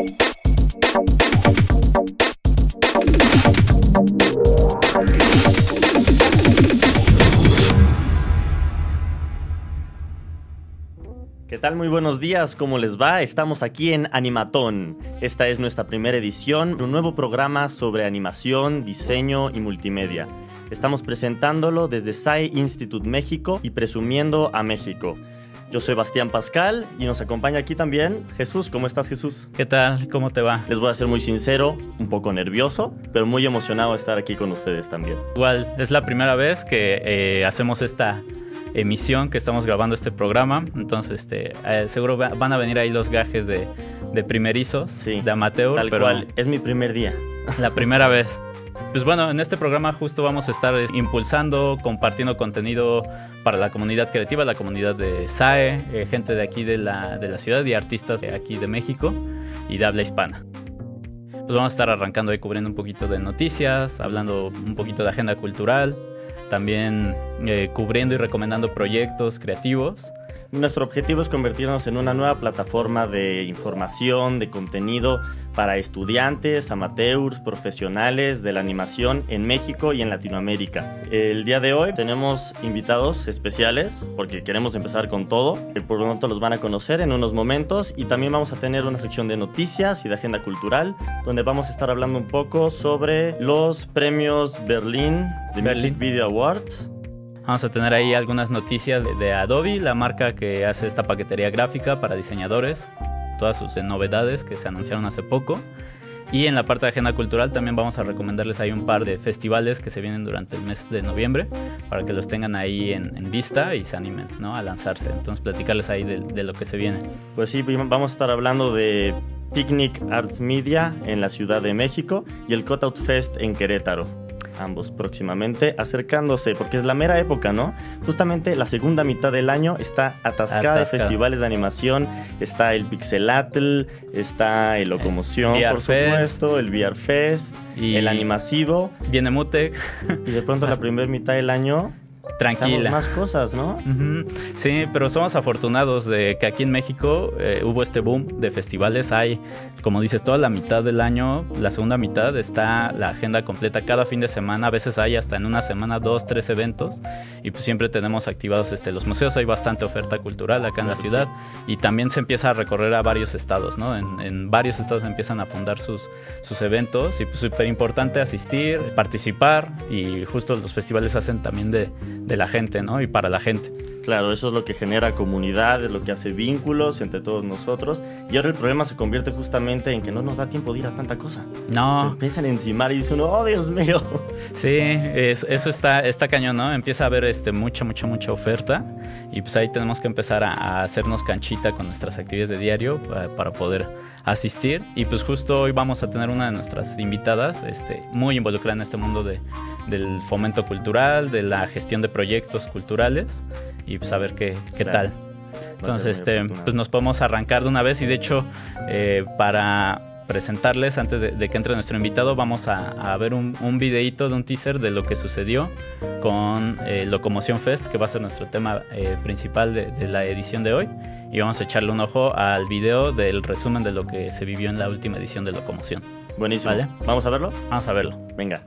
¿Qué tal? Muy buenos días, ¿cómo les va? Estamos aquí en Animatón. Esta es nuestra primera edición, un nuevo programa sobre animación, diseño y multimedia. Estamos presentándolo desde SAI Institute México y presumiendo a México. Yo soy Bastián Pascal y nos acompaña aquí también Jesús. ¿Cómo estás, Jesús? ¿Qué tal? ¿Cómo te va? Les voy a ser muy sincero, un poco nervioso, pero muy emocionado de estar aquí con ustedes también. Igual, es la primera vez que eh, hacemos esta emisión que estamos grabando este programa. Entonces, este, eh, seguro van a venir ahí los gajes de, de primerizos, Sí, de amateur. Tal pero cual, es mi primer día. La primera vez. Pues bueno, en este programa justo vamos a estar impulsando, compartiendo contenido para la comunidad creativa, la comunidad de SAE, eh, gente de aquí de la, de la ciudad y artistas de aquí de México y de habla hispana. Pues vamos a estar arrancando ahí cubriendo un poquito de noticias, hablando un poquito de agenda cultural, también eh, cubriendo y recomendando proyectos creativos. Nuestro objetivo es convertirnos en una nueva plataforma de información, de contenido para estudiantes, amateurs, profesionales de la animación en México y en Latinoamérica. El día de hoy tenemos invitados especiales porque queremos empezar con todo. Por lo tanto los van a conocer en unos momentos y también vamos a tener una sección de noticias y de agenda cultural donde vamos a estar hablando un poco sobre los premios Berlín de Berlín. Music Video Awards. Vamos a tener ahí algunas noticias de, de Adobe, la marca que hace esta paquetería gráfica para diseñadores, todas sus novedades que se anunciaron hace poco. Y en la parte de agenda cultural también vamos a recomendarles ahí un par de festivales que se vienen durante el mes de noviembre para que los tengan ahí en, en vista y se animen ¿no? a lanzarse. Entonces platicarles ahí de, de lo que se viene. Pues sí, vamos a estar hablando de Picnic Arts Media en la Ciudad de México y el Cutout Fest en Querétaro. Ambos próximamente acercándose, porque es la mera época, ¿no? Justamente la segunda mitad del año está atascada de festivales de animación. Está el Pixelatl, está el Locomoción, por supuesto, el VR Fest, Y el Animasivo. Viene Mutec, Y de pronto la primera mitad del año tranquila. más cosas, ¿no? Sí, pero somos afortunados de que aquí en México eh, hubo este boom de festivales. Hay, como dices, toda la mitad del año, la segunda mitad está la agenda completa cada fin de semana. A veces hay hasta en una semana dos, tres eventos. Y pues siempre tenemos activados este, los museos. Hay bastante oferta cultural acá en la ciudad. Y también se empieza a recorrer a varios estados, ¿no? En, en varios estados empiezan a fundar sus, sus eventos. Y pues súper importante asistir, participar. Y justo los festivales hacen también de, de la gente, ¿no? Y para la gente. Claro, eso es lo que genera comunidad, es lo que hace vínculos entre todos nosotros. Y ahora el problema se convierte justamente en que no nos da tiempo de ir a tanta cosa. No, Empiezan a encimar y dice uno, oh Dios mío. sí, es- eso está, está cañón, ¿no? Empieza a haber este, mucha, mucha, mucha oferta y pues ahí tenemos que empezar a, a hacernos canchita con nuestras actividades de diario para, para poder asistir. Y pues justo hoy vamos a tener una de nuestras invitadas este, muy involucrada en este mundo de, del fomento cultural, de la gestión de proyectos culturales y pues a ver qué, qué Claro. tal. Entonces, este, pues nos podemos arrancar de una vez y de hecho, eh, para presentarles, antes de, de que entre nuestro invitado, vamos a, a ver un, un videíto de un teaser de lo que sucedió con eh, Locomoción Fest, que va a ser nuestro tema eh, principal de, de la edición de hoy. Y vamos a echarle un ojo al video del resumen de lo que se vivió en la última edición de Locomoción. Buenísimo. Vale. ¿Vamos a verlo? Vamos a verlo. Venga.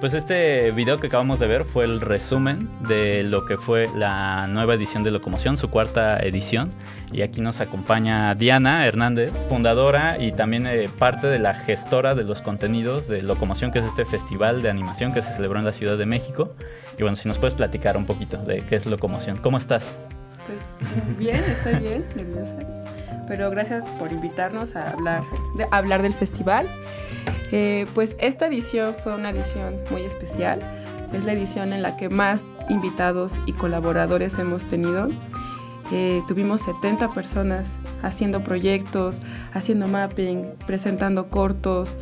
Pues este video que acabamos de ver fue el resumen de lo que fue la nueva edición de Locomoción, su cuarta edición. Y aquí nos acompaña Diana Hernández, fundadora y también eh, parte de la gestora de los contenidos de Locomoción, que es este festival de animación que se celebró en la Ciudad de México. Y bueno, si nos puedes platicar un poquito de qué es Locomoción. ¿Cómo estás? Pues bien, estoy bien, nerviosa. Pero gracias por invitarnos a hablar, de, a hablar del festival. Eh, pues esta edición fue una edición muy especial. Es la edición en la que más invitados y colaboradores hemos tenido. Eh, tuvimos 70 personas haciendo proyectos, haciendo mapping, presentando cortos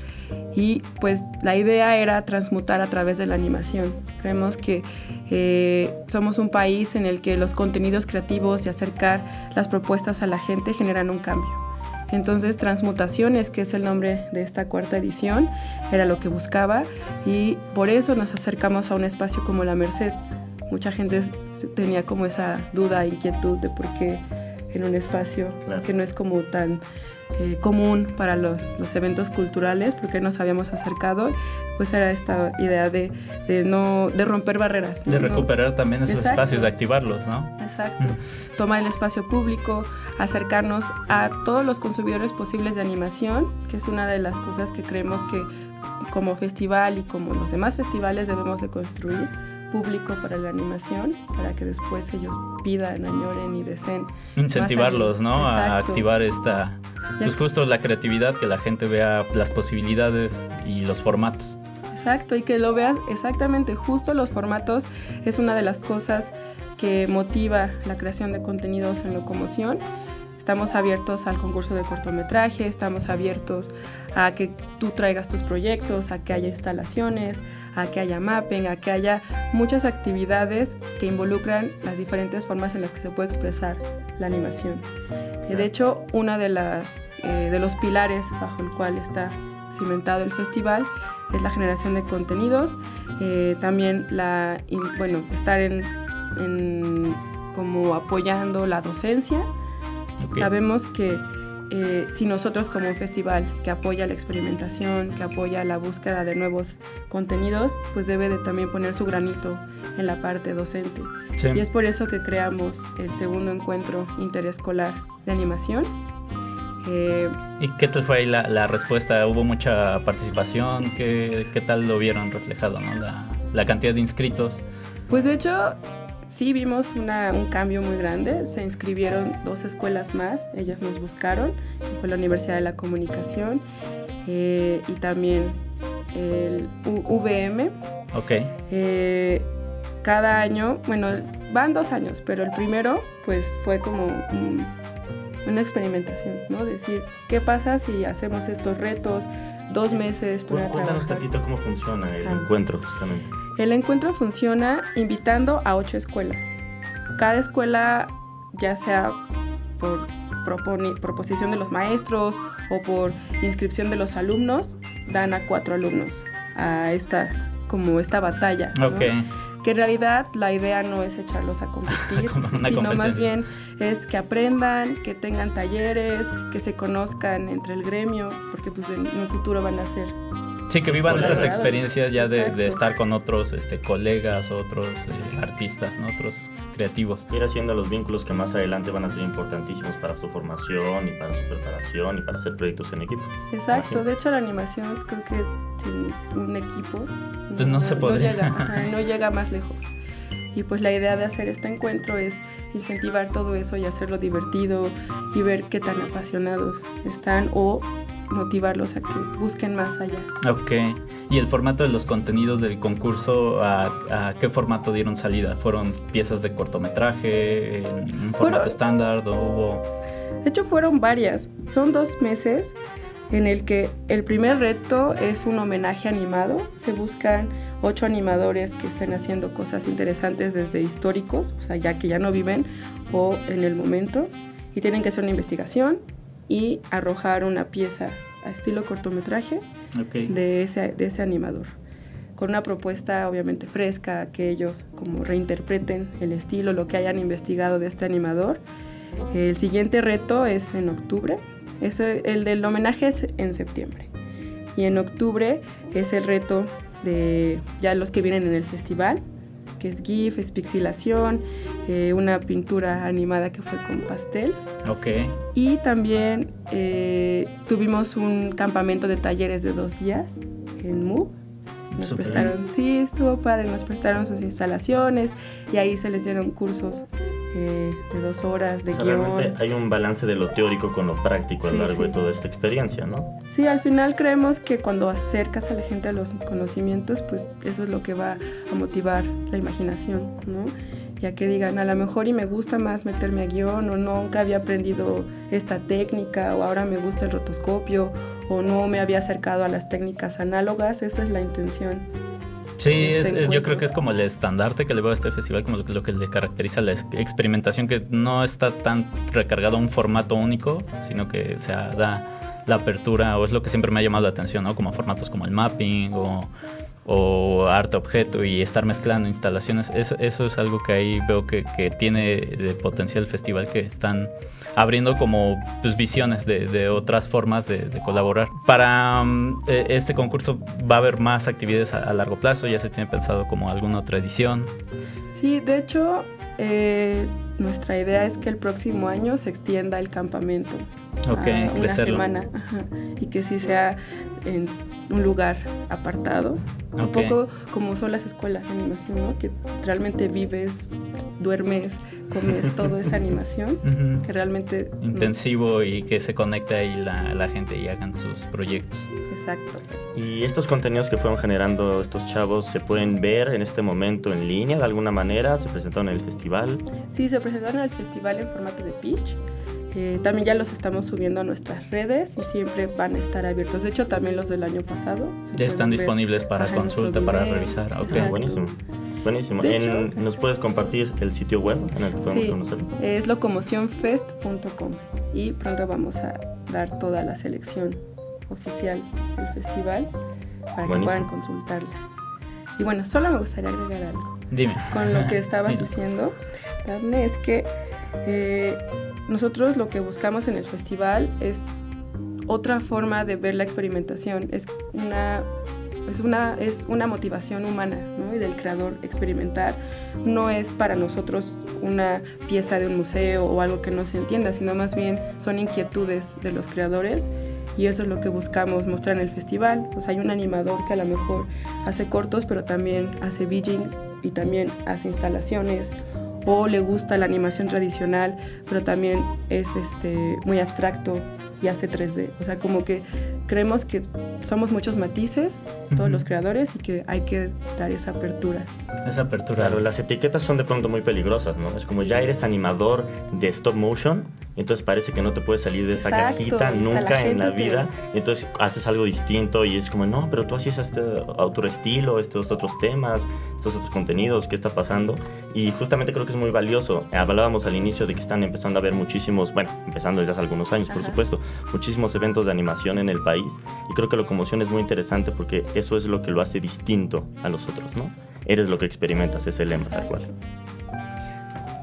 y pues la idea era transmutar a través de la animación. Creemos que eh, somos un país en el que los contenidos creativos y acercar las propuestas a la gente generan un cambio. Entonces Transmutaciones, que es el nombre de esta cuarta edición, era lo que buscaba y por eso nos acercamos a un espacio como la Merced. Mucha gente tenía como esa duda, inquietud de por qué en un espacio Claro. que no es como tan eh, común para los, los eventos culturales, porque nos habíamos acercado, pues era esta idea de, de no de romper barreras. De ¿no? recuperar también esos Exacto. espacios, de activarlos, ¿no? Exacto. Tomar el espacio público, acercarnos a todos los consumidores posibles de animación, que es una de las cosas que creemos que como festival y como los demás festivales debemos de construir público para la animación, para que después ellos pidan, añoren y deseen. Incentivarlos, ¿no? A Exacto. activar esta, pues justo la creatividad, que la gente vea las posibilidades y los formatos. Exacto, y que lo veas exactamente, justo los formatos es una de las cosas que motiva la creación de contenidos en locomoción. Estamos abiertos al concurso de cortometraje, estamos abiertos a que tú traigas tus proyectos, a que haya instalaciones, a que haya mapping, a que haya muchas actividades que involucran las diferentes formas en las que se puede expresar la animación. Eh, De hecho, uno de, las, eh, de los pilares bajo el cual está cimentado el festival es la generación de contenidos, eh, también la, in- bueno, estar en, en como apoyando la docencia. Ok. Sabemos que eh, si nosotros como un festival que apoya la experimentación, que apoya la búsqueda de nuevos contenidos, pues debe de también poner su granito en la parte docente. Sí. Y es por eso que creamos el segundo encuentro interescolar de animación. Eh, ¿Y qué tal fue ahí la, la respuesta? ¿Hubo mucha participación? ¿Qué, qué tal lo vieron reflejado, no? La, la cantidad de inscritos. Pues de hecho, sí vimos una- un cambio muy grande. Se inscribieron dos escuelas más, ellas nos buscaron, fue la Universidad de la Comunicación eh, y también el U- VM. Ok. Eh, cada año, bueno, van dos años, pero el primero pues fue como un- una experimentación, ¿no? Decir, ¿qué pasa si hacemos estos retos dos meses para Cuéntanos trabajar? tantito cómo funciona el Ah. encuentro, justamente. El encuentro funciona invitando a ocho escuelas. Cada escuela, ya sea por proposición de los maestros o por inscripción de los alumnos, dan a cuatro alumnos a esta como esta batalla. ¿no? Ok. Que en realidad la idea no es echarlos a competir, sino más bien es que aprendan, que tengan talleres, que se conozcan entre el gremio, porque pues en un futuro van a ser Sí, que vivan esas experiencias ya de, de estar con otros este, colegas, otros eh, artistas, ¿no? otros creativos. Ir haciendo los vínculos que más adelante van a ser importantísimos para su formación y para su preparación y para hacer proyectos en equipo. Exacto, de hecho la animación creo que sin un equipo Pues no se podría. llega, ajá, no llega más lejos. Y pues la idea de hacer este encuentro es incentivar todo eso y hacerlo divertido y ver qué tan apasionados están o motivarlos a que busquen más allá. Ok. ¿Y el formato de los contenidos del concurso, a, a qué formato dieron salida? ¿Fueron piezas de cortometraje, en un formato estándar o hubo...? De hecho fueron varias, son dos meses en el que el primer reto es un homenaje animado. Se buscan ocho animadores que estén haciendo cosas interesantes desde históricos, o sea, ya que ya no viven o en el momento, y tienen que hacer una investigación y arrojar una pieza a estilo cortometraje de ese, de ese animador. Con una propuesta obviamente fresca, que ellos como reinterpreten el estilo, lo que hayan investigado de este animador. El siguiente reto es en octubre, Ese- el del homenaje es en septiembre. Y en octubre es el reto de ya los que vienen en el festival, que es GIF, es pixilación, eh, una pintura animada que fue con pastel. Ok. Y también eh, tuvimos un campamento de talleres de dos días en MUB. Nos Súper prestaron, sí, estuvo padre, nos prestaron sus instalaciones y ahí se les dieron cursos eh, de dos horas de O sea, guion. realmente hay un balance de lo teórico con lo práctico a lo Sí, largo de sí. toda esta experiencia, ¿no? Sí, al final creemos que cuando acercas a la gente a los conocimientos, pues eso es lo que va a motivar la imaginación, ¿no? Ya que digan, a lo mejor y me gusta más meterme a guion, o nunca había aprendido esta técnica, o ahora me gusta el rotoscopio, o no me había acercado a las técnicas análogas, esa es la intención. Sí, este es- eh, yo creo que es como el estandarte que le veo a este festival, como lo, que- lo que le caracteriza la ex- experimentación, que no está tan recargado a un formato único, sino que se da la apertura, o es lo que siempre me ha llamado la atención, ¿no? Como formatos como el mapping o, o arte objeto y estar mezclando instalaciones. Eso, eso es algo que ahí veo que, que tiene de potencial el festival, que están abriendo como pues, visiones de, de otras formas de, de colaborar. Para eh, este concurso va a haber más actividades a, a largo plazo, ya se tiene pensado como alguna otra edición. Sí, de hecho, eh, nuestra idea es que el próximo año se extienda el campamento. Ok, a una crecerlo. semana ajá, y que sí sea en un lugar apartado. Un Ok. poco como son las escuelas de animación, ¿no? Que realmente vives, duermes, comes toda esa animación. Ujú. Que realmente... no- Intensivo y que se conecte ahí la, la gente y hagan sus proyectos. Exacto. Y estos contenidos que fueron generando estos chavos se pueden ver en este momento en línea de alguna manera, se presentaron en el festival. Sí, se presentaron al festival en formato de pitch. Eh, también ya los estamos subiendo a nuestras redes y siempre van a estar abiertos. De hecho, también los del año pasado. Ya están disponibles para en consulta, para revisar. Ok. Exacto. Buenísimo. Buenísimo. En- ¿Nos puedes compartir el sitio web en el que podemos Sí. conocerlo? Es locomocionfest.com y pronto vamos a dar toda la selección oficial del festival para que puedan consultarla. Y bueno, solo me gustaría agregar algo. Dime. Con lo que estabas diciendo, Daphne, es que eh, nosotros lo que buscamos en el festival es otra forma de ver la experimentación. Es una, es una, es una motivación humana ¿no? y del creador experimentar. No es para nosotros una pieza de un museo o algo que no se entienda, sino más bien son inquietudes de los creadores y eso es lo que buscamos mostrar en el festival. Pues hay un animador que a lo mejor hace cortos, pero también hace VJing y también hace instalaciones o le gusta la animación tradicional, pero también es este, muy abstracto y hace 3D. O sea, como que creemos que somos muchos matices, todos los creadores, y que hay que dar esa apertura. Esa apertura. Claro, las etiquetas son de pronto muy peligrosas, ¿no? Es como ya eres animador de stop motion, entonces parece que no te puedes salir de esa Exacto, cajita nunca la en la te- vida. Y entonces haces algo distinto y es como, no, pero tú hacías este otro estilo, estos otros temas, estos otros contenidos, ¿qué está pasando? Y justamente creo que es muy valioso. Hablábamos al inicio de que están empezando a haber muchísimos, bueno, empezando desde hace algunos años, por Ajá. supuesto, muchísimos eventos de animación en el país. Y creo que Locomoción es muy interesante porque eso es lo que lo hace distinto a los otros, ¿no? Eres lo que experimentas, es el lema, tal cual.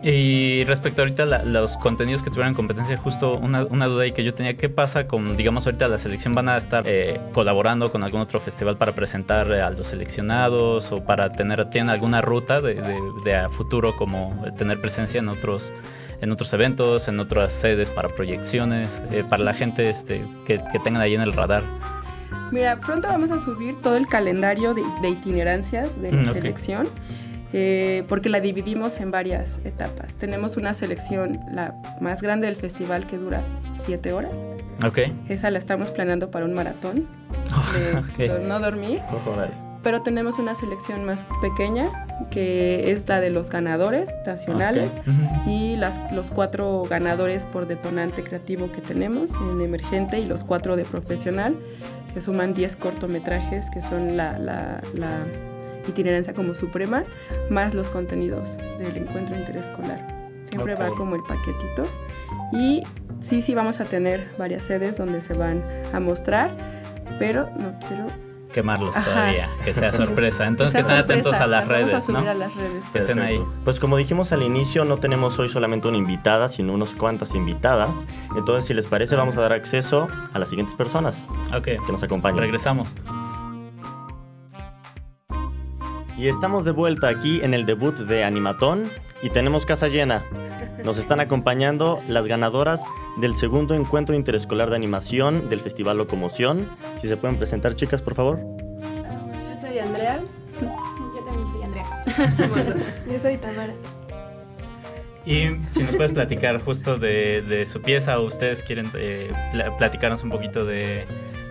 Y respecto ahorita a la- los contenidos que tuvieran competencia, justo una, una duda ahí que yo tenía, ¿qué pasa con, digamos, ahorita la selección van a estar eh, colaborando con algún otro festival para presentar eh, a los seleccionados o para tener, tienen alguna ruta de, de- de a futuro como tener presencia en otros en otros eventos, en otras sedes para proyecciones, eh, para la gente este, que, que tengan ahí en el radar? Mira, pronto vamos a subir todo el calendario de, de itinerancias de la Mm, selección, eh, porque la dividimos en varias etapas. Tenemos una selección, la más grande del festival, que dura siete horas. Ok. Esa la estamos planeando para un maratón, de Ok. do- no dormir. Dale. Pero tenemos una selección más pequeña, que es la de los ganadores nacionales. Ok. Ujú. Y las, los cuatro ganadores por detonante creativo que tenemos en emergente y los cuatro de profesional, que suman 10 cortometrajes, que son la, la- la itinerancia como suprema, más los contenidos del encuentro interescolar. Siempre va como el paquetito. Y sí, sí vamos a tener varias sedes donde se van a mostrar, pero no quiero... Quemarlos Ajá. todavía, que sea sorpresa. Entonces sea que estén atentos a las redes, Vamos a subir ¿no? a las redes. Que estén ahí. Pues como dijimos al inicio, no tenemos hoy solamente una invitada, sino unas cuantas invitadas. Entonces, si les parece, vamos a dar acceso a las siguientes personas que nos acompañan. regresamos. Y estamos de vuelta aquí en el debut de Animatón y tenemos casa llena. Nos están acompañando las ganadoras del segundo encuentro interescolar de animación del Festival Locomoción. Si se pueden presentar, chicas, por favor. Yo soy Andrea. Yo también soy Andrea. Yo soy Tamara. Y si nos puedes platicar justo de, de su pieza o ustedes quieren eh, pla- platicarnos un poquito de,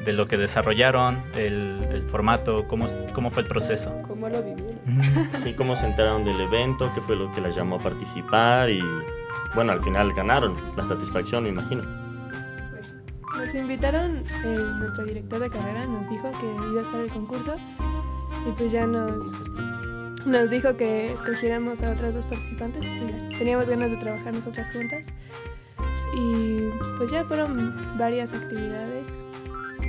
de lo que desarrollaron, el, el formato, cómo, cómo fue el proceso. ¿Cómo lo vivieron? Sí, cómo se enteraron del evento, qué fue lo que las llamó a participar y bueno, al final ganaron. La satisfacción, me imagino. Nos invitaron, eh, nuestro director de carrera nos dijo que iba a estar el concurso y pues ya nos, nos dijo que escogiéramos a otras dos participantes. Pues ya, teníamos ganas de trabajar nosotras juntas y pues ya fueron varias actividades,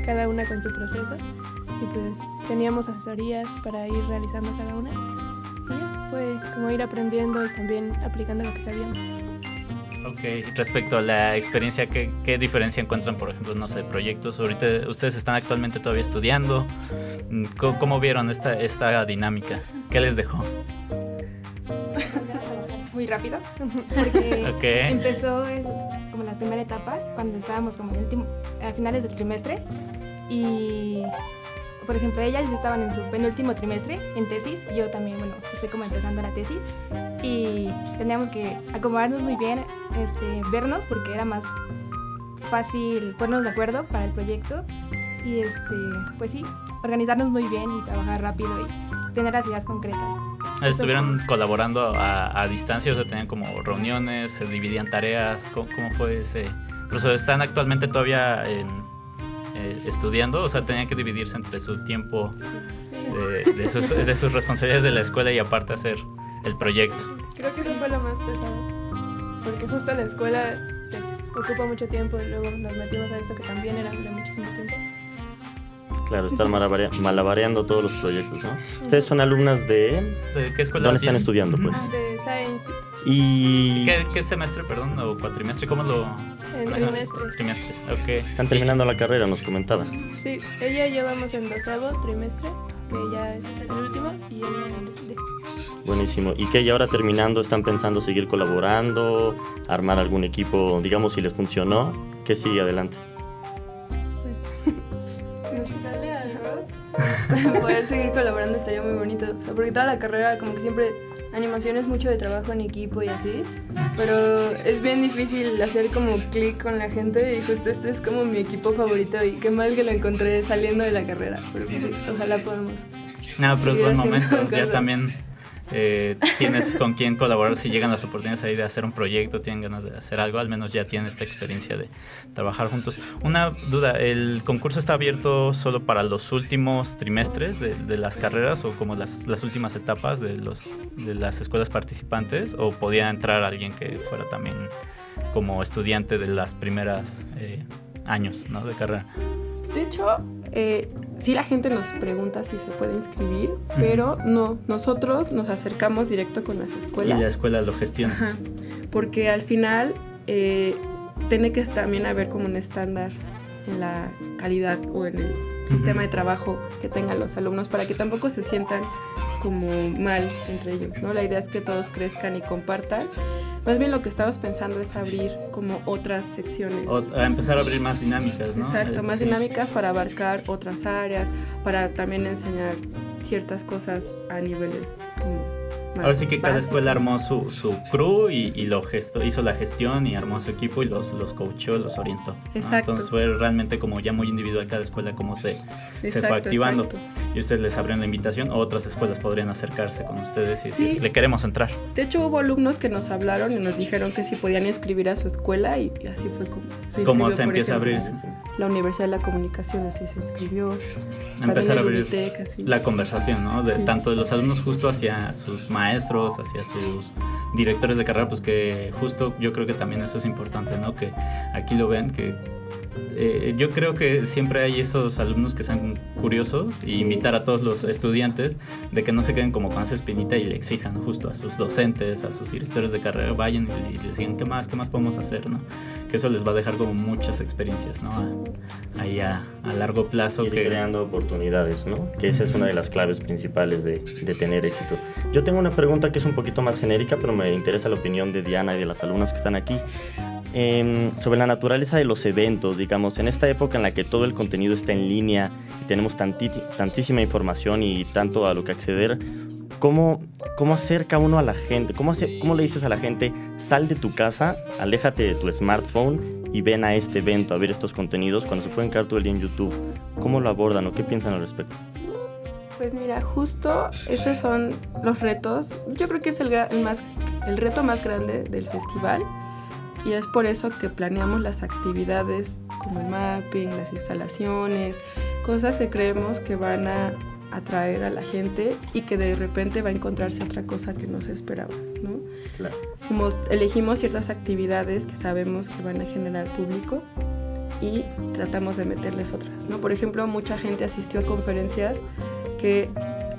cada una con su proceso y pues teníamos asesorías para ir realizando cada una. Y ya, fue como ir aprendiendo y también aplicando lo que sabíamos. Ok, respecto a la experiencia, ¿qué, qué diferencia encuentran, por ejemplo, no sé, proyectos? Ahorita ustedes están actualmente todavía estudiando. ¿Cómo, cómo vieron esta, esta dinámica? ¿Qué les dejó? muy rápido porque Ok. empezó el- como la primera etapa cuando estábamos como en el último, a finales del trimestre y por ejemplo ellas estaban en su penúltimo trimestre en tesis yo también bueno estoy como empezando la tesis y teníamos que acomodarnos muy bien este vernos porque era más fácil ponernos de acuerdo para el proyecto y este pues sí organizarnos muy bien y trabajar rápido y tener las ideas concretas ¿Estuvieron colaborando a, a distancia? O sea, tenían como reuniones, se dividían tareas. ¿Cómo, cómo fue ese proceso? ¿Están actualmente todavía en, eh, estudiando? O sea, tenían que dividirse entre su tiempo de, de sus, de sus responsabilidades de la escuela y aparte hacer el proyecto. Creo que eso fue lo más pesado. Porque justo la escuela te ocupa mucho tiempo y luego nos metimos a esto que también era de muchísimo tiempo. Claro, estar malavarea- malabareando todos los proyectos, ¿no? Ustedes son alumnas de... ¿De ¿Qué escuela? ¿Dónde están estudiando, pues? De Institute. Y... ¿Qué, qué semestre, perdón? ¿O cuatrimestre? ¿Cómo lo...? En trimestres. Trimestres, ok. Están terminando la carrera, nos comentaban. Sí, ella llevamos en doceavo trimestre, que ya es el último, y ella en décimo. Buenísimo. ¿Y qué? Y ahora terminando, ¿están pensando seguir colaborando? ¿Armar algún equipo, digamos, si les funcionó? ¿Qué sigue adelante? poder seguir colaborando estaría muy bonito. O sea, porque toda la carrera, como que siempre, animación es mucho de trabajo en equipo y así. Pero es bien difícil hacer como clic con la gente y justo este es como mi equipo favorito y qué mal que lo encontré saliendo de la carrera. Pero pues ojalá podamos. No, pero es buen momento. Ya también eh, tienes con quién colaborar. Si llegan las oportunidades ahí de hacer un proyecto, tienen ganas de hacer algo, al menos ya tienen esta experiencia de trabajar juntos. Una duda, ¿el concurso está abierto solo para los últimos trimestres de, de las carreras o como las, últimas etapas de, los, de las escuelas participantes? ¿O podía entrar alguien que fuera también como estudiante de las primeras eh, años ¿no? de carrera? De hecho, eh, sí la gente nos pregunta si se puede inscribir, pero no, nosotros nos acercamos directo con las Y escuelas. la escuela lo gestiona. Ajá, porque al final eh, tiene que también haber como un estándar en la calidad o en el sistema de trabajo que tengan los alumnos para que tampoco se sientan como mal entre ellos, ¿no? La idea es que todos crezcan y compartan. Más bien lo que estamos pensando es abrir como otras secciones. O a empezar a abrir más dinámicas, ¿no? Exacto, Eh, más sí. dinámicas para abarcar otras áreas, para también enseñar ciertas cosas a niveles como más Ahora sí que cada escuela armó su, su crew y, y lo gesto, hizo la gestión y armó su equipo y los, los coachó, los orientó. ¿no? Exacto. Entonces fue realmente como ya muy individual cada escuela cómo se, se fue Exacto, activando. exacto. Y ustedes les abrieron la invitación o otras escuelas podrían acercarse con ustedes y decir, Sí. le queremos entrar. De hecho, hubo alumnos que nos hablaron y nos dijeron que si podían inscribir a su escuela y así fue como se ¿Cómo se empieza a ejemplo, abrir La Universidad de la Comunicación así se inscribió. Empezar a abrir así. la conversación, ¿no? De Sí. tanto de los alumnos justo hacia sus maestros, hacia sus directores de carrera, pues que justo yo creo que también eso es importante, ¿no? Que aquí lo ven, que eh, yo creo que siempre hay esos alumnos que sean curiosos y Sí. invitar a todos los estudiantes de que no se queden como con esa espinita y le exijan justo a sus docentes, a sus directores de carrera, vayan y, les digan qué más, qué más podemos hacer, ¿no? Que eso les va a dejar como muchas experiencias, ¿no? Ahí a, a largo plazo. Ir que, creando oportunidades, ¿no? Que esa es una de las claves principales de, de tener éxito. Yo tengo una pregunta que es un poquito más genérica, pero me interesa la opinión de Diana y de las alumnas que están aquí. Em, sobre la naturaleza de los eventos, digamos, en esta época en la que todo el contenido está en línea y tenemos tantísima información y tanto a lo que acceder, ¿cómo, ¿cómo acerca uno a la gente? ¿Cómo, hace- ¿Cómo le dices a la gente, sal de tu casa, aléjate de tu smartphone y ven a este evento, a ver estos contenidos cuando se pueden quedar todo el día en YouTube? ¿Cómo lo abordan o qué piensan al respecto? Pues mira, justo esos son los retos. Yo creo que es el más, el reto más grande del festival y es por eso que planeamos las actividades como el mapping, las instalaciones, cosas que creemos que van a atraer a la gente y que de repente va a encontrarse otra cosa que no se esperaba, ¿no? Claro. Como elegimos ciertas actividades que sabemos que van a generar público y tratamos de meterles otras, ¿no? Por ejemplo, mucha gente asistió a conferencias que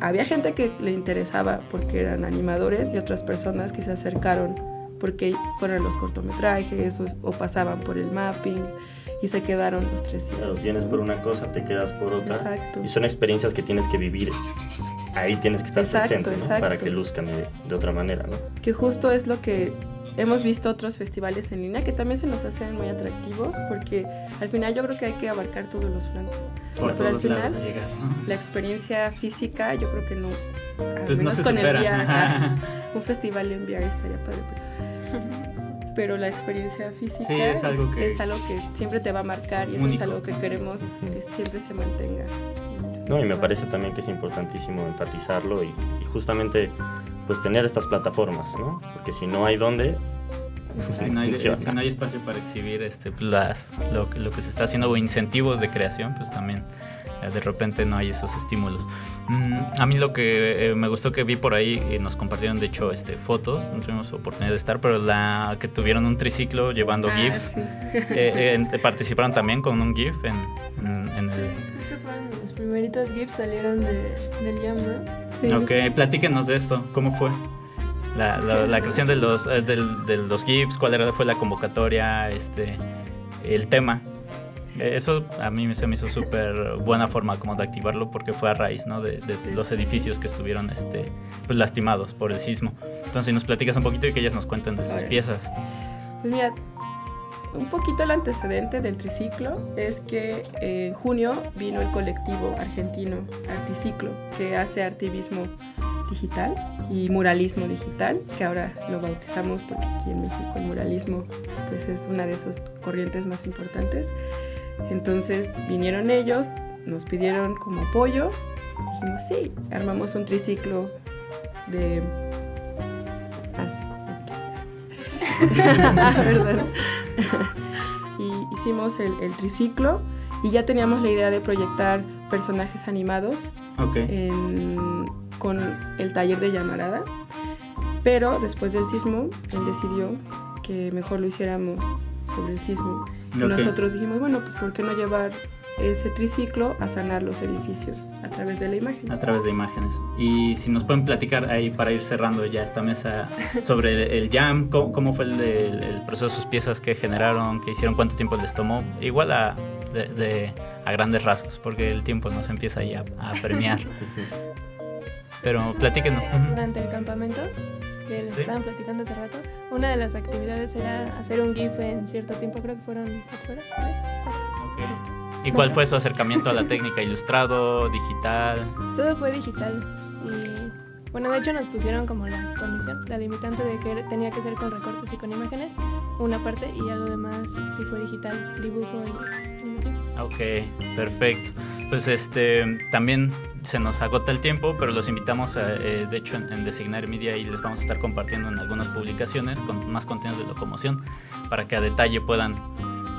había gente que le interesaba porque eran animadores y otras personas que se acercaron porque fueron los cortometrajes o, o pasaban por el mapping y se quedaron los tres. Claro, vienes por una cosa, te quedas por otra. Exacto. Y son experiencias que tienes que vivir. Ahí tienes que estar Exacto, presente, ¿no? exacto. Para que luzcan de, de otra manera, ¿no? que justo es lo que hemos visto otros festivales en línea que también se nos hacen muy atractivos porque al final yo creo que hay que abarcar todos los flancos. Por Pero al final lados llegar, ¿no? la experiencia física yo creo que no, al Pues no menos se con supera. el VR, ajá, un festival en VR estaría padre. Pero, la experiencia física Sí, es algo que- es algo que siempre te va a marcar y eso Único. es algo que queremos que siempre se mantenga. No, y me parece también que es importantísimo enfatizarlo y, y justamente pues tener estas plataformas, ¿no? Porque si no hay dónde, Si no, hay, si no hay espacio para exhibir este, pues, las, lo, que- lo que se está haciendo o incentivos de creación, pues también de repente no hay esos estímulos. Mm, a mí lo que eh, me gustó que vi por ahí, eh, nos compartieron de hecho este, fotos, no tuvimos oportunidad de estar, pero la que tuvieron un triciclo llevando Ah, GIFs, sí. eh, eh, participaron también con un GIF en, en- en Sí, el... estos fueron los primeritos GIFs salieron de, del Jam, ¿no? Sí. Ok, platíquenos de esto, ¿cómo fue? La, la- la creación de los, eh, del- de los GIFs, cuál era, fue la convocatoria, este, el tema. Eh, Eso a mí se me hizo súper buena forma como de activarlo porque fue a raíz ¿no? de, de los edificios que estuvieron este, pues, lastimados por el sismo. Entonces, si nos platicas un poquito y que ellas nos cuenten de sus piezas. Pues mira, un poquito el antecedente del triciclo es que en junio vino el colectivo argentino Articiclo, que hace activismo digital y muralismo digital, que ahora lo bautizamos porque aquí en México el muralismo pues es una de sus corrientes más importantes. Entonces vinieron ellos, nos pidieron como apoyo, dijimos sí, armamos un triciclo de... Ah, y hicimos el, el triciclo y ya teníamos la idea de proyectar personajes animados en- con el taller de llamarada, pero después del sismo él decidió que mejor lo hiciéramos sobre el sismo. Y Ok. nosotros dijimos, bueno, pues ¿por qué no llevar ese triciclo a sanar los edificios a través de la imagen? A través de imágenes. Y si nos pueden platicar ahí para ir cerrando ya esta mesa sobre el jam, cómo, cómo fue el, el- el proceso de sus piezas que generaron, que hicieron, cuánto tiempo les tomó, igual a, de, de- a grandes rasgos, porque el tiempo nos empieza ahí a, premiar. Pero platíquenos. Durante el campamento, que les Sí. estaban platicando hace rato, una de las actividades era hacer un GIF en cierto tiempo, creo que fueron cuatro horas, tres, cuatro. Ok. ¿Y cuál fue su acercamiento a la técnica ilustrado, digital? Todo fue digital y bueno, de hecho nos pusieron como la condición, la limitante de que tenía que ser con recortes y con imágenes, una parte y ya lo demás sí fue digital, dibujo y animación. Ok, perfecto. Pues este también se nos agota el tiempo, pero los invitamos a, eh, de hecho en, en Designar Media y les vamos a estar compartiendo en algunas publicaciones con más contenidos de locomoción para que a detalle puedan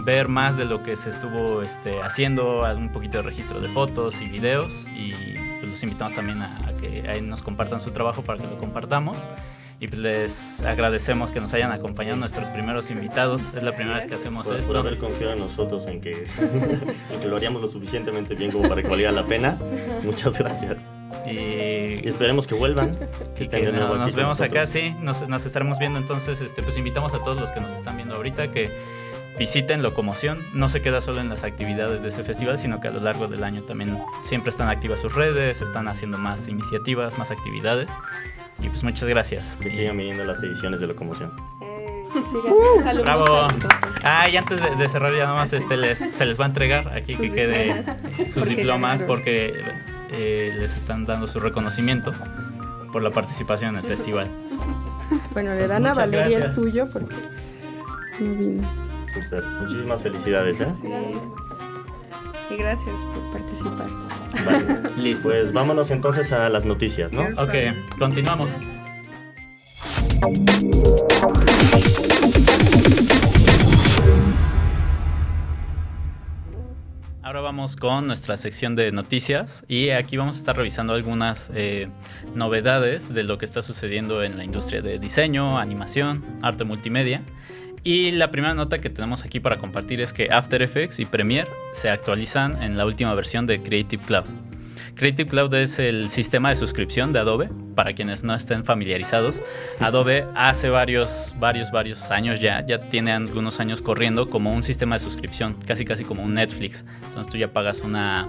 ver más de lo que se estuvo este, haciendo, un poquito de registro de fotos y videos y pues, los invitamos también a, a que ahí nos compartan su trabajo para que lo compartamos. Y pues les agradecemos que nos hayan acompañado nuestros primeros invitados. Es la primera vez que hacemos por, esto. por haber confiado en nosotros en que, en que lo haríamos lo suficientemente bien como para que valiera la pena. Muchas gracias. Y Y esperemos que vuelvan. Que que no- nos vemos acá, sí, nos, nos estaremos viendo entonces, este, pues invitamos a todos los que nos están viendo ahorita que visiten Locomoción, no se queda solo en las actividades de ese festival, sino que a lo largo del año también siempre están activas sus redes, están haciendo más iniciativas, más actividades, y pues muchas gracias. Que sigan viniendo las ediciones de Locomoción. Eh, sigan. Saludos Bravo. Ah, y antes de, de cerrar ya nada más, este, les, se les va a entregar aquí Sus que quede diplomas. sus Porque diplomas porque eh, les están dando su reconocimiento por la participación en el festival. Bueno, le dan Muchas a Valeria gracias. el suyo porque no vino. Súper. Muchísimas felicidades, ¿eh? Sí. Y gracias por participar. Vale. Listo. Pues vámonos entonces a las noticias, ¿no? Ok, continuamos. Ahora vamos con nuestra sección de noticias y aquí vamos a estar revisando algunas eh, novedades de lo que está sucediendo en la industria de diseño, animación, arte multimedia. Y la primera nota que tenemos aquí para compartir es que After Effects y Premiere se actualizan en la última versión de Creative Cloud. Creative Cloud es el sistema de suscripción de Adobe, para quienes no estén familiarizados. Adobe hace varios, varios, varios años ya, ya tiene algunos años corriendo como un sistema de suscripción, casi casi como un Netflix. Entonces tú ya pagas una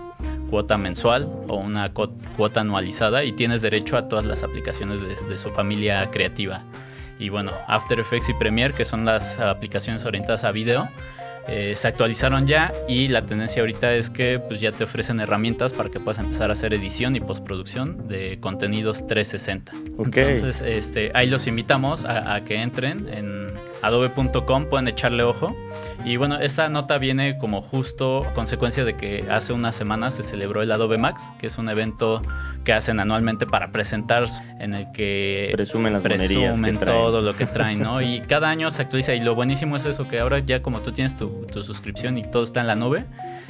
cuota mensual o una cuota anualizada y tienes derecho a todas las aplicaciones de, de su familia creativa. Y bueno, After Effects y Premiere, que son las aplicaciones orientadas a video, eh, se actualizaron ya y la tendencia ahorita es que pues, ya te ofrecen herramientas para que puedas empezar a hacer edición y postproducción de contenidos 360. Ok. Entonces, este, ahí los invitamos a, a que entren en adobe.com, pueden echarle ojo. Y bueno, esta nota viene como justo consecuencia de que hace unas semanas se celebró el Adobe Max, que es un evento que hacen anualmente para presentar en el que Presumen las que presumen traen. todo lo que traen, ¿no? Y cada año se actualiza y lo buenísimo es eso, que ahora ya como tú tienes tu, tu suscripción y todo está en la nube,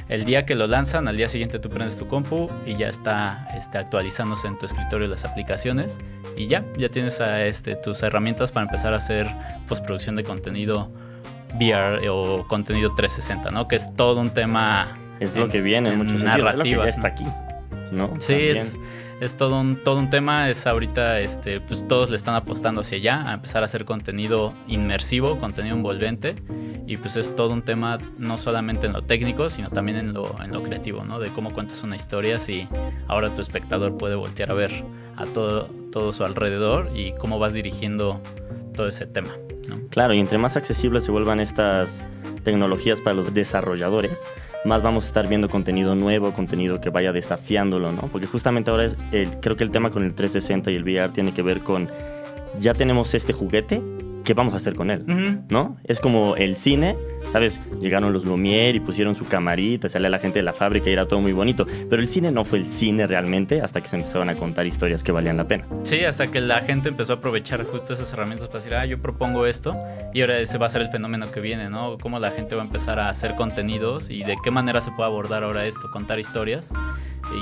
el día que lo lanzan, al día siguiente tú prendes tu compu y ya está este, actualizándose en tu escritorio las aplicaciones y ya, ya tienes a, este, tus herramientas para empezar a hacer postproducción de contenido VR o contenido 360, ¿no? Que es todo un tema... Es lo que viene en muchos sentidos. Es lo que ya narrativas, está aquí, ¿no? Sí, También. es, es todo un, todo un tema. Es ahorita, este, pues todos le están apostando hacia allá, a empezar a hacer contenido inmersivo, contenido envolvente. Y pues es todo un tema no solamente en lo técnico, sino también en lo, en lo creativo, ¿no? De cómo cuentas una historia, si ahora tu espectador puede voltear a ver a todo, todo su alrededor y cómo vas dirigiendo todo ese tema, Claro, y entre más accesibles se vuelvan estas tecnologías para los desarrolladores, más vamos a estar viendo contenido nuevo, contenido que vaya desafiándolo, ¿no? Porque justamente ahora es el- creo que el tema con el 360 y el VR tiene que ver con ya tenemos este juguete, ¿qué vamos a hacer con él? Ujú. ¿No? Es como el cine, ¿sabes? Llegaron los Lumière y pusieron su camarita, salía la gente de la fábrica y era todo muy bonito. Pero el cine no fue el cine realmente hasta que se empezaron a contar historias que valían la pena. Sí, hasta que la gente empezó a aprovechar justo esas herramientas para decir, ah, yo propongo esto, y ahora ese va a ser el fenómeno que viene, ¿no? Cómo la gente va a empezar a hacer contenidos y de qué manera se puede abordar ahora esto, contar historias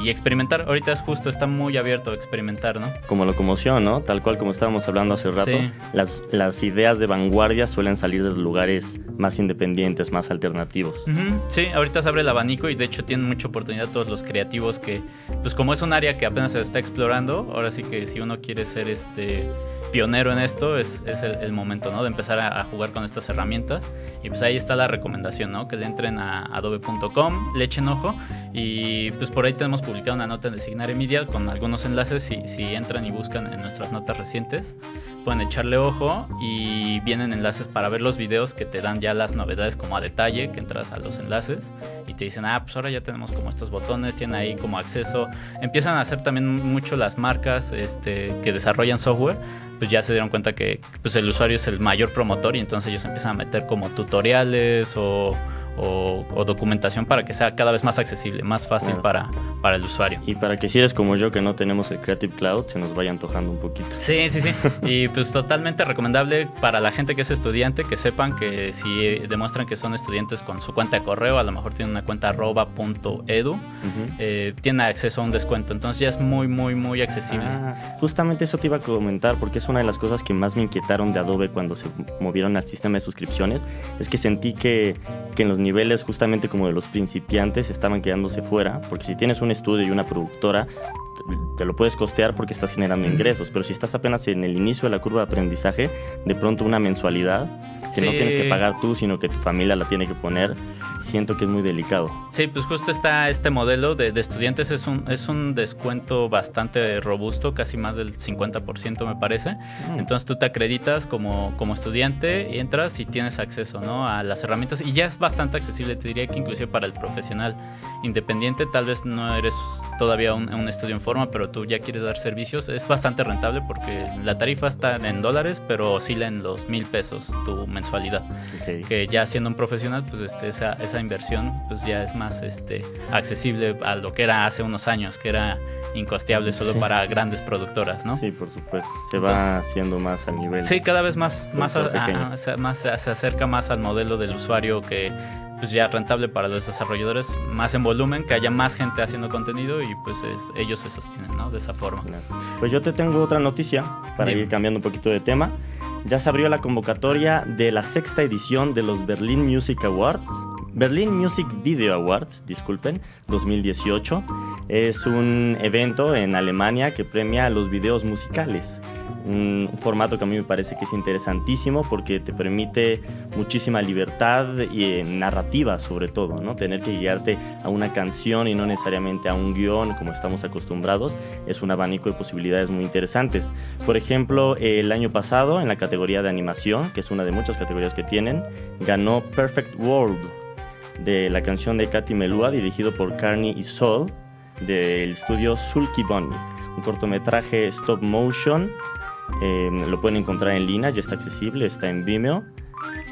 y experimentar. Ahorita es justo, está muy abierto a experimentar, ¿no? Como locomoción, ¿no? Tal cual como estábamos hablando hace rato, Sí. las, las ideas de vanguardia suelen salir de lugares más independientes, más alternativos. Ujú, Sí, ahorita se abre el abanico y de hecho tienen mucha oportunidad todos los creativos que, pues como es un área que apenas se está explorando, ahora sí que si uno quiere ser este pionero en esto, es, es el, el momento, ¿no? De empezar a, a jugar con estas herramientas. Y pues ahí está la recomendación, ¿no? Que le entren a adobe.com, le echen ojo y pues por ahí tenemos publicado una nota en el Signare Media con algunos enlaces, si, si entran y buscan en nuestras notas recientes, pueden echarle ojo y vienen enlaces para ver los videos que te dan ya las novedades como a detalle, que entras a los enlaces y te dicen, ah, pues ahora ya tenemos como estos botones, tienen ahí como acceso, empiezan a hacer también mucho las marcas este, que desarrollan software, pues ya se dieron cuenta que pues el usuario es el mayor promotor y entonces ellos empiezan a meter como tutoriales o, o- o documentación para que sea cada vez más accesible, más fácil para, para el usuario. Y para que si eres como yo que no tenemos el Creative Cloud, se nos vaya antojando un poquito. Sí, sí, sí. Y pues totalmente recomendable para la gente que es estudiante, que sepan que si demuestran que son estudiantes con su cuenta de correo, a lo mejor tienen una cuenta arroba punto edu, Ujú. eh, tienen acceso a un descuento. Entonces ya es muy, muy, muy accesible. Ah, justamente eso te iba a comentar porque es una de las cosas que más me inquietaron de Adobe cuando se movieron al sistema de suscripciones. Es que sentí que, que en los niveles justamente como de los principiantes estaban quedándose fuera. Porque si tienes un estudio y una productora, te lo puedes costear porque estás generando ingresos. Pero si estás apenas en el inicio de la curva de aprendizaje, de pronto una mensualidad que no Sí. tienes que pagar tú, sino que tu familia la tiene que poner, siento que es muy delicado. Sí, pues justo está este modelo de, de estudiantes, es un, es un descuento bastante robusto, casi más del 50% me parece. Mm. Entonces tú te acreditas como, como estudiante y entras y tienes acceso ¿no? a las herramientas y ya es bastante accesible, te diría que inclusive para el profesional independiente tal vez no eres todavía un, un estudio en forma, pero tú ya quieres dar servicios, es bastante rentable porque la tarifa está en dólares, pero oscila en los mil pesos tu mensualidad. Que ya siendo un profesional, pues este, esa, esa inversión pues ya es más este, accesible a lo que era hace unos años, que era incosteable solo Sí. para grandes productoras, ¿no? Sí, por supuesto. Se va haciendo más a nivel. Sí, cada vez más, más, a- a- más se acerca más al modelo del usuario que pues ya rentable para los desarrolladores, más en volumen, que haya más gente haciendo contenido y pues es- ellos se sostienen, ¿no? De esa forma. Pues yo te tengo otra noticia para Dime. ir cambiando un poquito de tema. Ya se abrió la convocatoria de la sexta edición de los Berlin Music Awards. Berlin Music Video Awards, disculpen, 2018. Es un evento en Alemania que premia los videos musicales. Un formato que a mí me parece que es interesantísimo porque te permite muchísima libertad y eh, narrativa sobre todo, ¿no? Tener que guiarte a una canción y no necesariamente a un guion como estamos acostumbrados es un abanico de posibilidades muy interesantes. Por ejemplo, el año pasado en la categoría de animación, que es una de muchas categorías que tienen, ganó Perfect World de la canción de Katy Melua dirigido por Carney y Sol del estudio Sulky Bunny, un cortometraje stop motion. eh, lo pueden encontrar en línea, ya está accesible, está en Vimeo.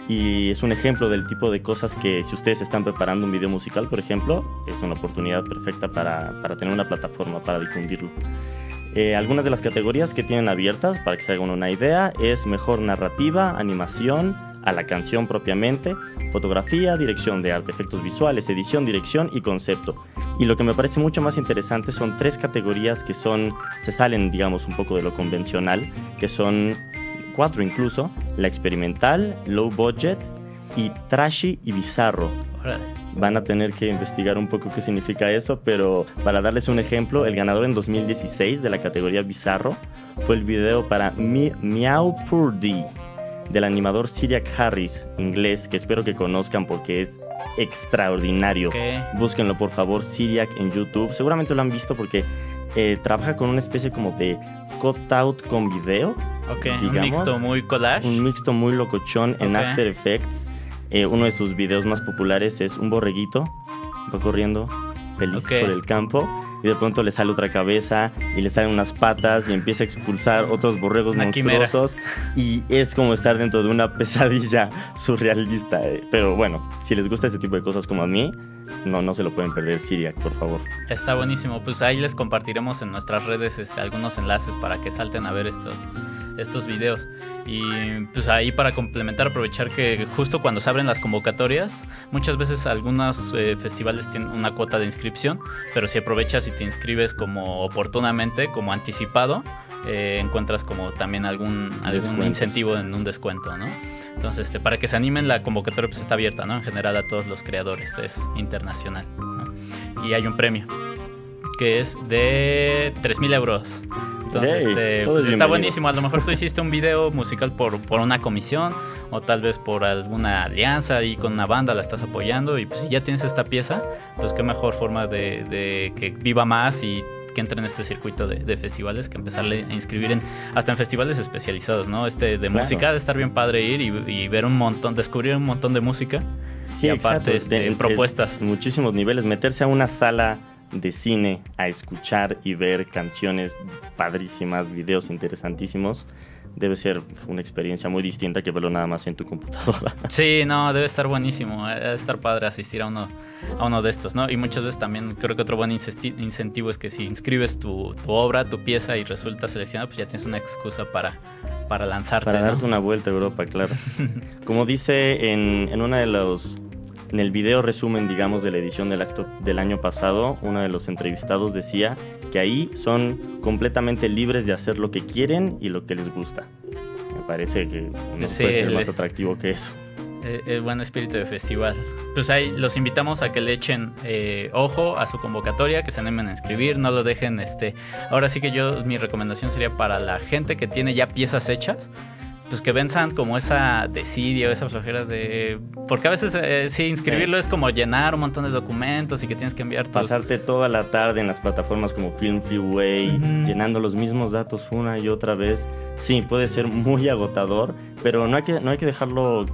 Y es un ejemplo del tipo de cosas que si ustedes están preparando un video musical, por ejemplo, es una oportunidad perfecta para, para tener una plataforma para difundirlo. Eh, algunas de las categorías que tienen abiertas, para que se hagan una idea, es mejor narrativa, animación, a la canción propiamente, fotografía, dirección de arte, efectos visuales, edición, dirección y concepto. Y lo que me parece mucho más interesante son tres categorías que son, se salen, digamos, un poco de lo convencional, que son cuatro incluso, la experimental, low budget y trashy y bizarro. Van a tener que investigar un poco qué significa eso, pero para darles un ejemplo, el ganador en 2016 de la categoría bizarro fue el video para Mi Meow Purdy del animador Syriac Harris, inglés, que espero que conozcan porque es extraordinario. Ok. Búsquenlo por favor, Syriac en YouTube. Seguramente lo han visto porque eh, trabaja con una especie como de cutout con video, Ok, un Digamos, mixto muy collage. un mixto muy locochón en. After Effects. Eh, uno de sus videos más populares es un borreguito, va corriendo feliz por el campo y de pronto le sale otra cabeza y le salen unas patas y empieza a expulsar otros borregos Una quimera. monstruosos y es como estar dentro de una pesadilla surrealista. eh. Pero bueno, si les gusta ese tipo de cosas como a mí, no, no se lo pueden perder, Syriac, por favor. Está buenísimo. Pues ahí les compartiremos en nuestras redes este, algunos enlaces para que salten a ver estos, estos videos. Y pues ahí para complementar, aprovechar que justo cuando se abren las convocatorias, muchas veces algunos eh, festivales tienen una cuota de inscripción, pero si aprovechas y te inscribes como oportunamente, como anticipado, eh, encuentras como también algún, algún incentivo en un descuento, ¿no? Entonces, este, para que se animen, la convocatoria pues está abierta, ¿no? En general a todos los creadores, es internacional, ¿no? Y hay un premio que es de 3.000 euros. Entonces, este, pues, es está buenísimo. A lo mejor tú hiciste un video musical por, por una comisión o tal vez por alguna alianza y con una banda la estás apoyando y pues si ya tienes esta pieza, pues qué mejor forma de, de que viva más y que entre en este circuito de, de festivales que empezarle a inscribir en hasta en festivales especializados, ¿no? Este de Claro. música de estar bien padre ir y, y ver un montón, descubrir un montón de música Sí, y aparte este, De- es- propuestas. muchísimos niveles. Meterse a una sala de cine a escuchar y ver canciones padrísimas, videos interesantísimos, debe ser una experiencia muy distinta que verlo nada más en tu computadora. Sí, no, debe estar buenísimo. Debe estar padre asistir a uno, a uno de estos, ¿no? Y muchas veces también creo que otro buen incentivo es que si inscribes tu, tu obra, tu pieza y resulta seleccionada, pues ya tienes una excusa para, para lanzarte. Para ¿no? darte una vuelta a Europa, claro. Como dice en, en una de los... En el video resumen, digamos, de la edición del acto del año pasado, uno de los entrevistados decía que ahí son completamente libres de hacer lo que quieren y lo que les gusta. Me parece que no Sí, puede ser más atractivo que eso. Eh, el buen espíritu de festival. Pues ahí los invitamos a que le echen eh, ojo a su convocatoria, que se animen a inscribir, no lo dejen. este Ahora sí que yo, mi recomendación sería para la gente que tiene ya piezas hechas, pues que venzan como esa desidia esa flojera de... Porque a veces eh, sí, inscribirlo es como llenar un montón de documentos y que tienes que enviar tus... Pasarte toda la tarde en las plataformas como Film Freeway, Ujú. llenando los mismos datos una y otra vez, sí, puede ser muy agotador, pero no hay que, no hay que dejarlo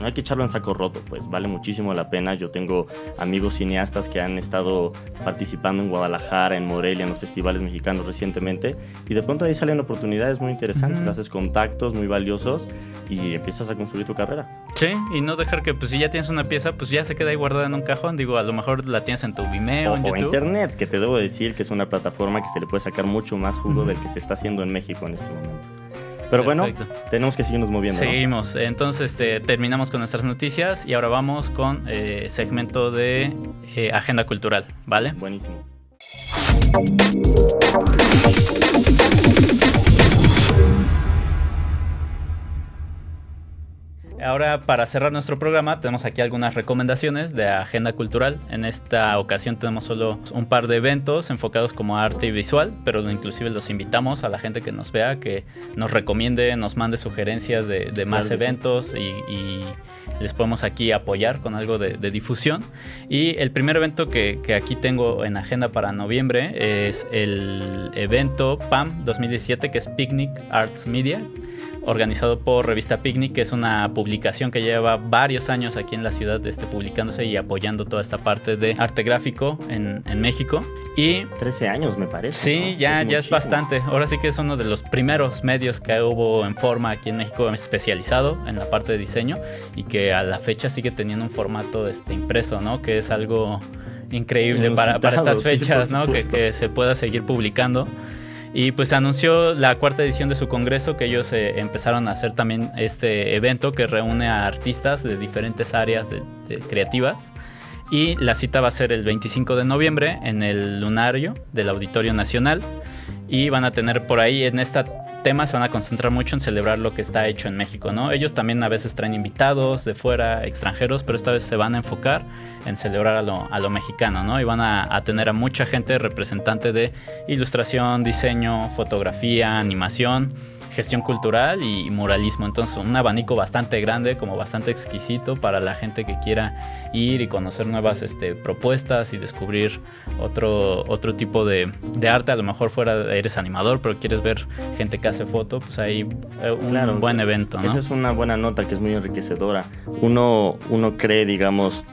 no hay que echarlo en saco roto, pues vale muchísimo la pena. Yo tengo amigos cineastas que han estado participando en Guadalajara, en Morelia, en los festivales mexicanos recientemente, y de pronto ahí salen oportunidades muy interesantes, Ujú. haces contactos muy valiosos y empiezas a construir tu carrera. Sí, y no dejar que pues si ya tienes una pieza, pues ya se queda ahí guardada en un cajón. Digo, a lo mejor la tienes en tu Vimeo, O, en o YouTube. internet, que te debo decir que es una plataforma que se le puede sacar mucho más jugo Ujú. del que se está haciendo en México en este momento. Pero bueno, tenemos que seguirnos moviendo. ¿no? Seguimos. Entonces este, terminamos con nuestras noticias y ahora vamos con eh, segmento de eh, agenda cultural, ¿vale? Buenísimo. Ahora, para cerrar nuestro programa, tenemos aquí algunas recomendaciones de agenda cultural. En esta ocasión tenemos solo un par de eventos enfocados como arte y visual, pero inclusive los invitamos a la gente que nos vea, que nos recomiende, nos mande sugerencias de, de más Claro que sí. eventos y, y les podemos aquí apoyar con algo de, de difusión. Y el primer evento que, que aquí tengo en agenda para noviembre es el evento PAM 2017, que es Picnic Arts Media organizado por Revista Picnic, que es una publicación que lleva varios años aquí en la ciudad este, publicándose y apoyando toda esta parte de arte gráfico en, en México. Y 13 años me parece. sí, ¿no? ya, ya es bastante. Ahora sí que es uno de los primeros medios que hubo en forma aquí en México especializado en la parte de diseño y que a la fecha sigue teniendo un formato este, impreso, ¿no? Que es algo increíble para, para estas sí, fechas, por ¿no? Que se pueda seguir publicando. Y pues anunció la cuarta edición de su congreso, que ellos eh, empezaron a hacer también este evento que reúne a artistas de diferentes áreas de- de creativas. Y la cita va a ser el 25 de noviembre en el lunario del Auditorio Nacional. Y van a tener por ahí en este tema se van a concentrar mucho en celebrar lo que está hecho en México, ¿no? Ellos también a veces traen invitados de fuera, extranjeros, pero esta vez se van a enfocar en celebrar a lo, a lo mexicano, ¿no? Y van a, a tener a mucha gente representante de ilustración, diseño, fotografía, animación, gestión cultural y muralismo. Entonces, un abanico bastante grande, como bastante exquisito para la gente que quiera ir y conocer nuevas este, propuestas y descubrir otro, otro tipo de, de arte. A lo mejor fuera eres animador, pero quieres ver gente que hace foto, pues ahí eh, un Claro. buen evento, ¿no? Esa es una buena nota que es muy enriquecedora. Uno, uno cree, digamos,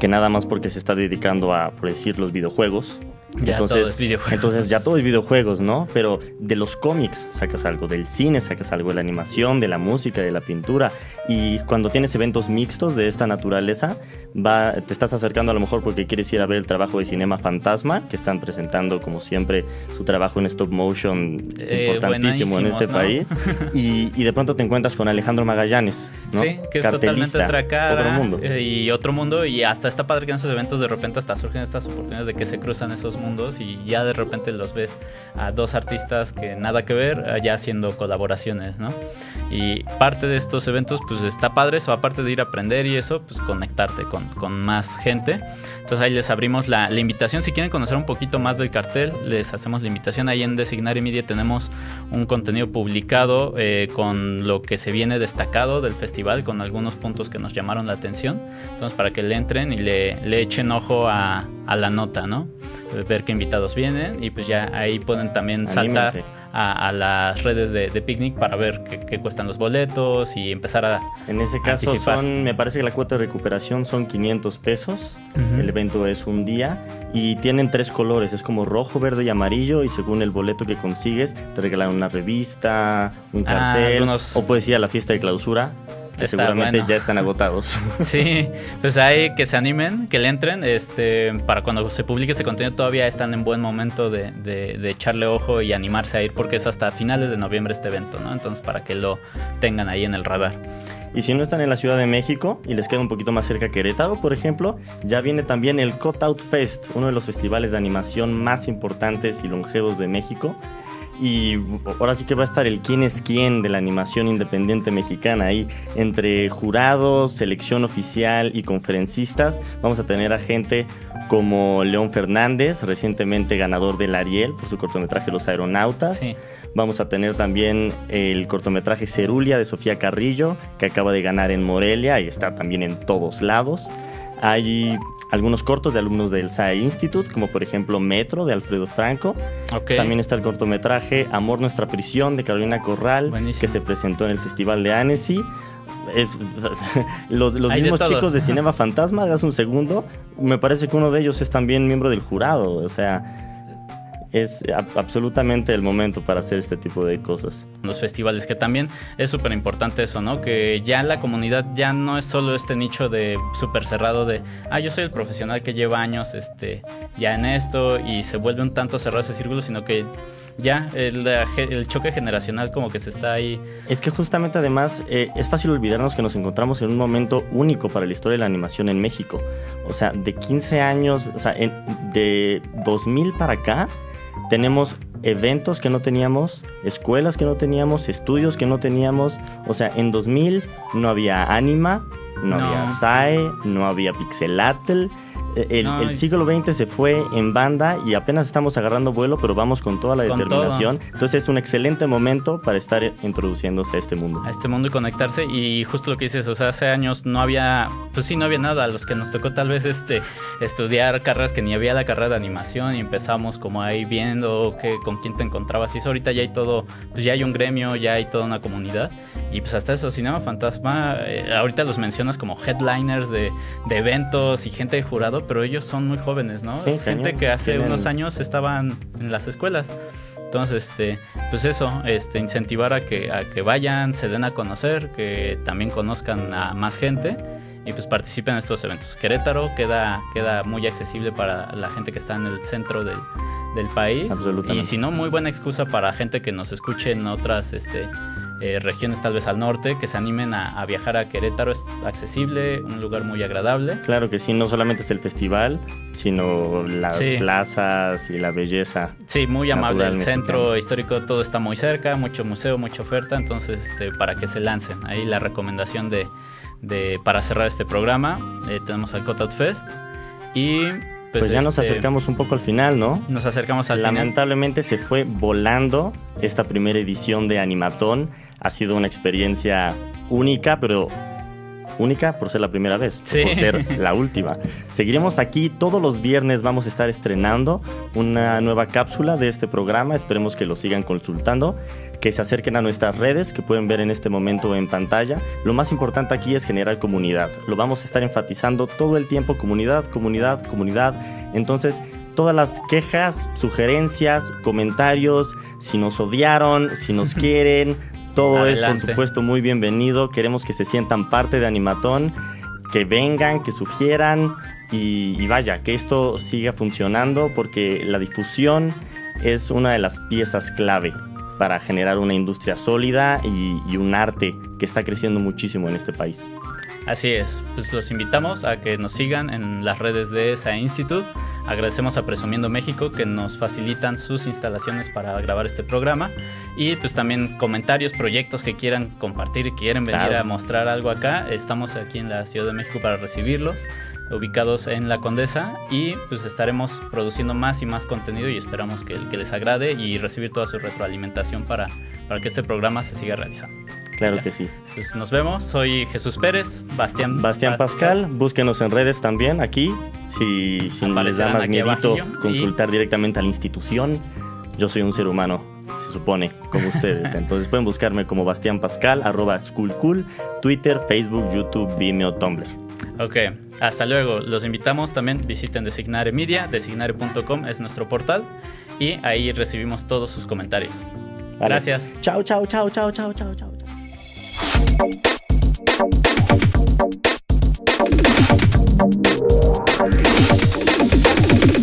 que nada más porque se está dedicando a, por decir, los videojuegos. Ya entonces, todo es videojuegos. entonces ya todo es videojuegos, ¿no? Pero de los cómics sacas algo, del cine sacas algo, de la animación, de la música, de la pintura. Y cuando tienes eventos mixtos de esta naturaleza, va, te estás acercando a lo mejor porque quieres ir a ver el trabajo de Cinema Fantasma, que están presentando como siempre su trabajo en stop motion Eh, importantísimo en este buenísimos, país. Y, y de pronto te encuentras con Alejandro Magallanes, ¿no? Sí, que es totalmente Cartelista, otra cara. Otro mundo. eh, y otro mundo. Y hasta está padre que en esos eventos de repente hasta surgen estas oportunidades de que se cruzan esos mundos y ya de repente los ves a dos artistas que nada que ver, eh, ya haciendo colaboraciones, ¿no? Y parte de estos eventos, pues está padre eso, aparte de ir a aprender y eso, pues conectarte con, con más gente. Entonces ahí les abrimos la, la invitación. Si quieren conocer un poquito más del cartel, les hacemos la invitación. Ahí en Designar y Media tenemos un contenido publicado eh, con lo que se viene destacado del festival, con algunos puntos que nos llamaron la atención. Entonces para que le entren y le, le echen ojo a, a la nota, ¿no? Ver qué invitados vienen y pues ya ahí pueden también saltar a, a las redes de, de Picnic para ver qué, qué cuestan los boletos y empezar a... En ese caso son, me parece que la cuota de recuperación son 500 pesos. El evento es un día y tienen tres colores, es como rojo, verde y amarillo y según el boleto que consigues te regalan una revista, un Ah, cartel algunos- o puedes ir a la fiesta de clausura que Está seguramente bueno. ya están agotados. Sí, pues ahí que se animen, que le entren, este, para cuando se publique este contenido todavía están en buen momento de, de- de echarle ojo y animarse a ir porque es hasta finales de noviembre este evento, ¿no? Entonces para que lo tengan ahí en el radar. y si no están en la Ciudad de México y les queda un poquito más cerca Querétaro, por ejemplo, ya viene también el Cutout Fest, uno de los festivales de animación más importantes y longevos de México. Y ahora sí que va a estar el quién es quién de la animación independiente mexicana ahí. Entre jurados, selección oficial y conferencistas, vamos a tener a gente como León Fernández, recientemente ganador del Ariel por su cortometraje Los Aeronautas. Sí. Vamos a tener también el cortometraje Cerulia de Sofía Carrillo, que acaba de ganar en Morelia y está también en todos lados. Hay algunos cortos de alumnos del SAE Institute, como por ejemplo Metro de Alfredo Franco. También está el cortometraje Amor Nuestra Prisión de Carolina Corral, Buenísimo. que se presentó en el Festival de Annecy. Es- los los de mismos chicos de Cinema Fantasma de hace un segundo, me parece que uno de ellos es también miembro del jurado. O sea, es absolutamente el momento para hacer este tipo de cosas. los festivales, que también es súper importante eso, ¿no? Que ya la comunidad ya no es solo este nicho de súper cerrado de, ah, yo soy el profesional que lleva años este, ya en esto y se vuelve un tanto cerrado ese círculo, sino que ya el choque generacional como que se está ahí. Es que justamente además eh, es fácil olvidarnos que nos encontramos en un momento único para la historia de la animación en México. O sea, de 15 años, o sea, en- de 2000 para acá, tenemos eventos que no teníamos, escuelas que no teníamos, estudios que no teníamos. O sea, en 2000 no había Anima, no, No. había SAE, no había Pixelatl. Eh, El, siglo XX se fue en banda y apenas estamos agarrando vuelo, pero vamos con toda la Con determinación. Entonces es un excelente momento para estar introduciéndose a este mundo. a este mundo y conectarse. Y justo lo que dices, o sea, hace años no había, pues sí, no había nada, a los que nos tocó tal vez este estudiar carreras que ni había la carrera de animación y empezamos como ahí viendo que, con quién te encontrabas. Y eso ahorita ya hay todo, pues ya hay un gremio, ya hay toda una comunidad. Y pues hasta eso, Cinema Fantasma, eh, ahorita los mencionas como headliners de, de eventos y gente de jurado, pero ellos son muy jóvenes, ¿no? Sí, es gente que hace Tienen- unos años estaban en las escuelas. Entonces, este, pues eso, este, incentivar a que, a que vayan, se den a conocer, que también conozcan a más gente y pues participen en estos eventos. Querétaro queda, queda muy accesible para la gente que está en el centro del, del país. Absolutamente. Y si no, muy buena excusa para gente que nos escuche en otras este, eh, regiones, tal vez al norte, que se animen a, a viajar a Querétaro. Es accesible, un lugar muy agradable. Claro que sí, no solamente es el festival, sino las Sí. plazas y la belleza. Sí, muy amable. El mexicano. centro histórico todo está muy cerca, mucho museo, mucha oferta, entonces este, para que se lancen. Ahí la recomendación de, de- para cerrar este programa eh, tenemos al Cutout Fest y pues, Pues, ya nos este, acercamos un poco al final, ¿no? Nos acercamos al final. Lamentablemente se fue volando esta primera edición de Animatón. Ha sido una experiencia única, pero única por ser la primera vez, Sí. por ser la última. Seguiremos aquí todos los viernes, vamos a estar estrenando una nueva cápsula de este programa. Esperemos que lo sigan consultando, que se acerquen a nuestras redes que pueden ver en este momento en pantalla. Lo más importante aquí es generar comunidad. Lo vamos a estar enfatizando todo el tiempo, comunidad, comunidad, comunidad. Entonces, todas las quejas, sugerencias, comentarios, si nos odiaron, si nos quieren, todo es por supuesto muy bienvenido. Queremos que se sientan parte de Animatón, que vengan, que sugieran y, y vaya, que esto siga funcionando porque la difusión es una de las piezas clave para generar una industria sólida y, y un arte que está creciendo muchísimo en este país. Así es, pues los invitamos a que nos sigan en las redes de esa Institute. Agradecemos a Presumiendo México que nos facilitan sus instalaciones para grabar este programa y pues también comentarios, proyectos que quieran compartir y quieren venir Claro. a mostrar algo acá. Estamos aquí en la Ciudad de México para recibirlos, ubicados en La Condesa y pues estaremos produciendo más y más contenido y esperamos que, que les agrade y recibir toda su retroalimentación para, para que este programa se siga realizando. Claro Ya. que sí. Pues nos vemos, soy Jesús Pérez, Bastián, Bastián Pascal, búsquenos en redes también aquí. Si, si les da más miedito y- consultar directamente a la institución, yo soy un ser humano, se supone, como ustedes. Entonces pueden buscarme como Bastián Pascal, arroba schoolcool, Twitter, Facebook, YouTube, Vimeo, Tumblr. Ok, hasta luego. Los invitamos también, visiten Designare Media, designare.com es nuestro portal y ahí recibimos todos sus comentarios. Vale. Gracias. Chao, chao, chao, chao, chao, chao, chao. Thank you.